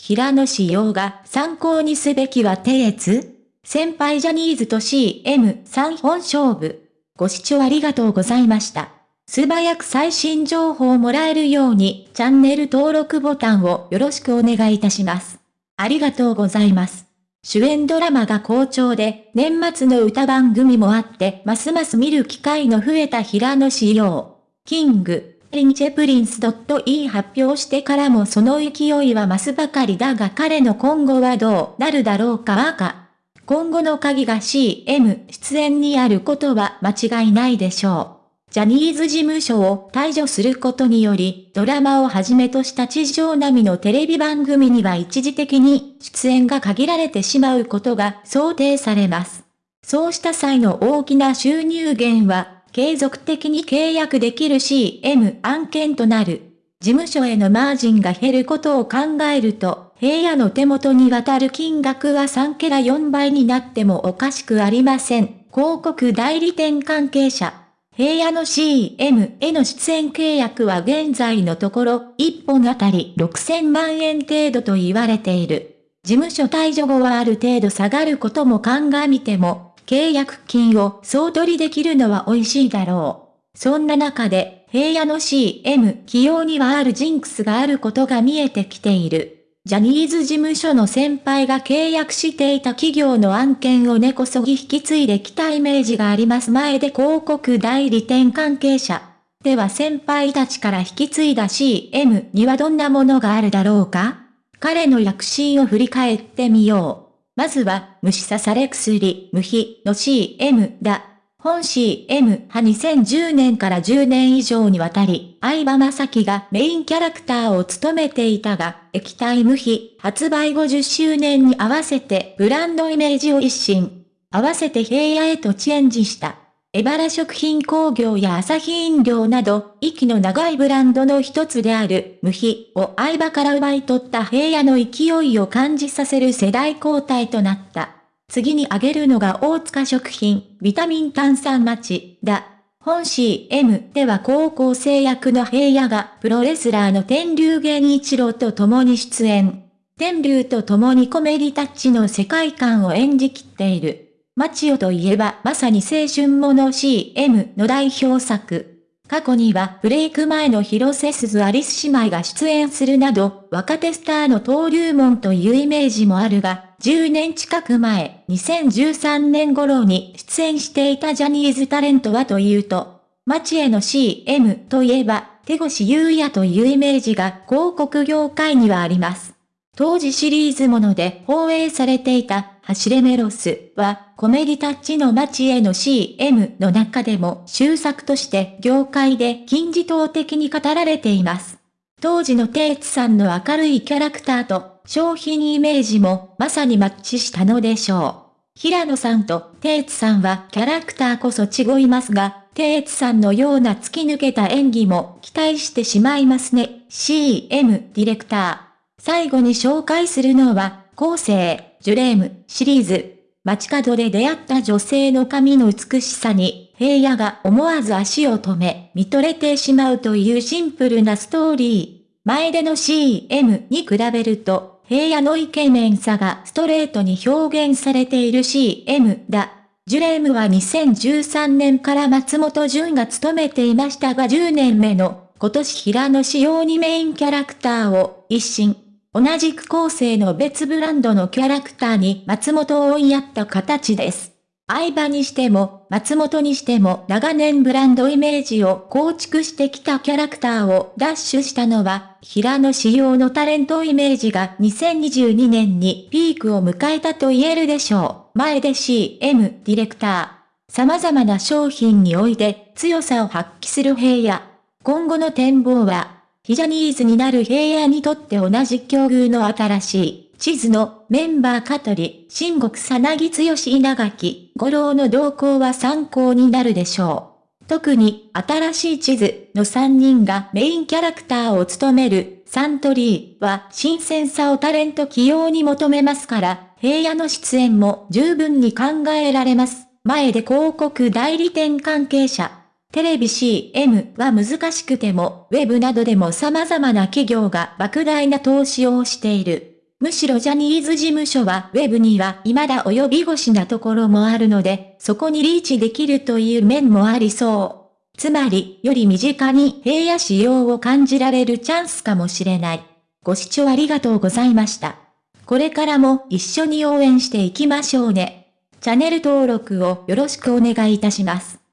平野紫耀が参考にすべきは手越先輩ジャニーズと CM3 本勝負。ご視聴ありがとうございました。素早く最新情報をもらえるようにチャンネル登録ボタンをよろしくお願いいたします。ありがとうございます。主演ドラマが好調で、年末の歌番組もあって、ますます見る機会の増えた平野紫耀。King & Prince .e 発表してからもその勢いは増すばかりだが彼の今後はどうなるだろうかはか。今後の鍵が CM 出演にあることは間違いないでしょう。ジャニーズ事務所を退場することにより、ドラマをはじめとした地上並みのテレビ番組には一時的に出演が限られてしまうことが想定されます。そうした際の大きな収入源は、継続的に契約できる CM 案件となる。事務所へのマージンが減ることを考えると、平野の手元に渡る金額は3ケラ4倍になってもおかしくありません。広告代理店関係者。平野の CM への出演契約は現在のところ1本あたり6000万円程度と言われている。事務所退場後はある程度下がることも鑑みても、契約金を総取りできるのは美味しいだろう。そんな中で、平野の CM 起用にはあるジンクスがあることが見えてきている。ジャニーズ事務所の先輩が契約していた企業の案件を根こそぎ引き継いできたイメージがあります前で広告代理店関係者。では先輩たちから引き継いだ CM にはどんなものがあるだろうか？彼の躍進を振り返ってみよう。まずは、虫刺され薬、無比の CM だ。本 CM は2010年から10年以上にわたり、相葉雅紀がメインキャラクターを務めていたが、液体無比発売50周年に合わせてブランドイメージを一新。合わせて平野へとチェンジした。エバラ食品工業や朝日飲料など、息の長いブランドの一つである無比を相葉から奪い取った平野の勢いを感じさせる世代交代となった。次に挙げるのが大塚食品、ビタミン炭酸町だ。本 CM では高校生役の平野がプロレスラーの天竜源一郎と共に出演。天竜と共にコメディタッチの世界観を演じきっている。マチオといえばまさに青春もの CM の代表作。過去にはブレイク前の広瀬すずアリス姉妹が出演するなど、若手スターの登竜門というイメージもあるが、10年近く前、2013年頃に出演していたジャニーズタレントはというと、街への CM といえば、手越優也というイメージが広告業界にはあります。当時シリーズもので放映されていた走れメロスはコメディタッチの街への CM の中でも終作として業界で金字塔的に語られています。当時のテイツさんの明るいキャラクターと商品イメージもまさにマッチしたのでしょう。平野さんとテイツさんはキャラクターこそ違いますが、テイツさんのような突き抜けた演技も期待してしまいますね。CM ディレクター。最後に紹介するのは、後世、ジュレーム、シリーズ。街角で出会った女性の髪の美しさに、平野が思わず足を止め、見とれてしまうというシンプルなストーリー。前での CM に比べると、平野のイケメンさがストレートに表現されている CM だ。ジュレームは2013年から松本潤が務めていましたが10年目の今年平野仕様にメインキャラクターを一新。同じく構成の別ブランドのキャラクターに松本を追いやった形です。相場にしても、松本にしても長年ブランドイメージを構築してきたキャラクターをダッシュしたのは、平野仕様のタレントイメージが2022年にピークを迎えたと言えるでしょう。前で CM ディレクター。様々な商品において強さを発揮する平野。今後の展望は、非ジャニーズになる平野にとって同じ境遇の新しい、地図のメンバー香取、新国さなぎ剛稲垣、五郎の動向は参考になるでしょう。特に、新しい地図の3人がメインキャラクターを務めるサントリーは新鮮さをタレント起用に求めますから、平野の出演も十分に考えられます。前で広告代理店関係者、テレビ CM は難しくても、ウェブなどでも様々な企業が莫大な投資をしている。むしろジャニーズ事務所はウェブには未だ及び腰なところもあるので、そこにリーチできるという面もありそう。つまり、より身近に平野仕様を感じられるチャンスかもしれない。ご視聴ありがとうございました。これからも一緒に応援していきましょうね。チャンネル登録をよろしくお願いいたします。